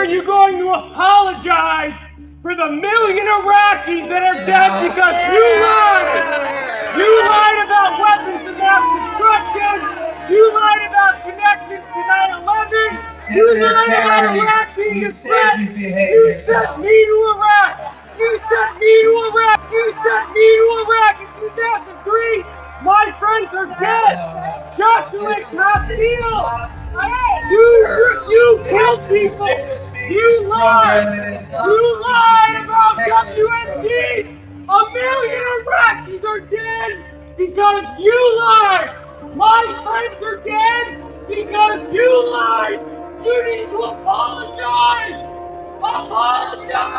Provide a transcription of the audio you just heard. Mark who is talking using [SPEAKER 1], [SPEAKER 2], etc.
[SPEAKER 1] are you going to apologize for the million Iraqis that are dead because you lied? You lied about weapons of mass destruction. You lied about connections to 9/11. You lied about Iraq being
[SPEAKER 2] You
[SPEAKER 1] a
[SPEAKER 2] said
[SPEAKER 1] threat.
[SPEAKER 2] you
[SPEAKER 1] You sent me to Iraq. You sent me to Iraq. You sent me to Iraq in 2003. My friends are dead. Joshua Castile. You, you people. You lied. You lied about WMD. A million Iraqis are dead because you lied. My friends are dead because you lied. You need to apologize. Apologize.